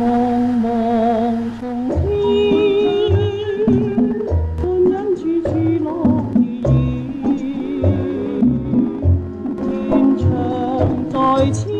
茫茫苍天，伴影处处落叶。在千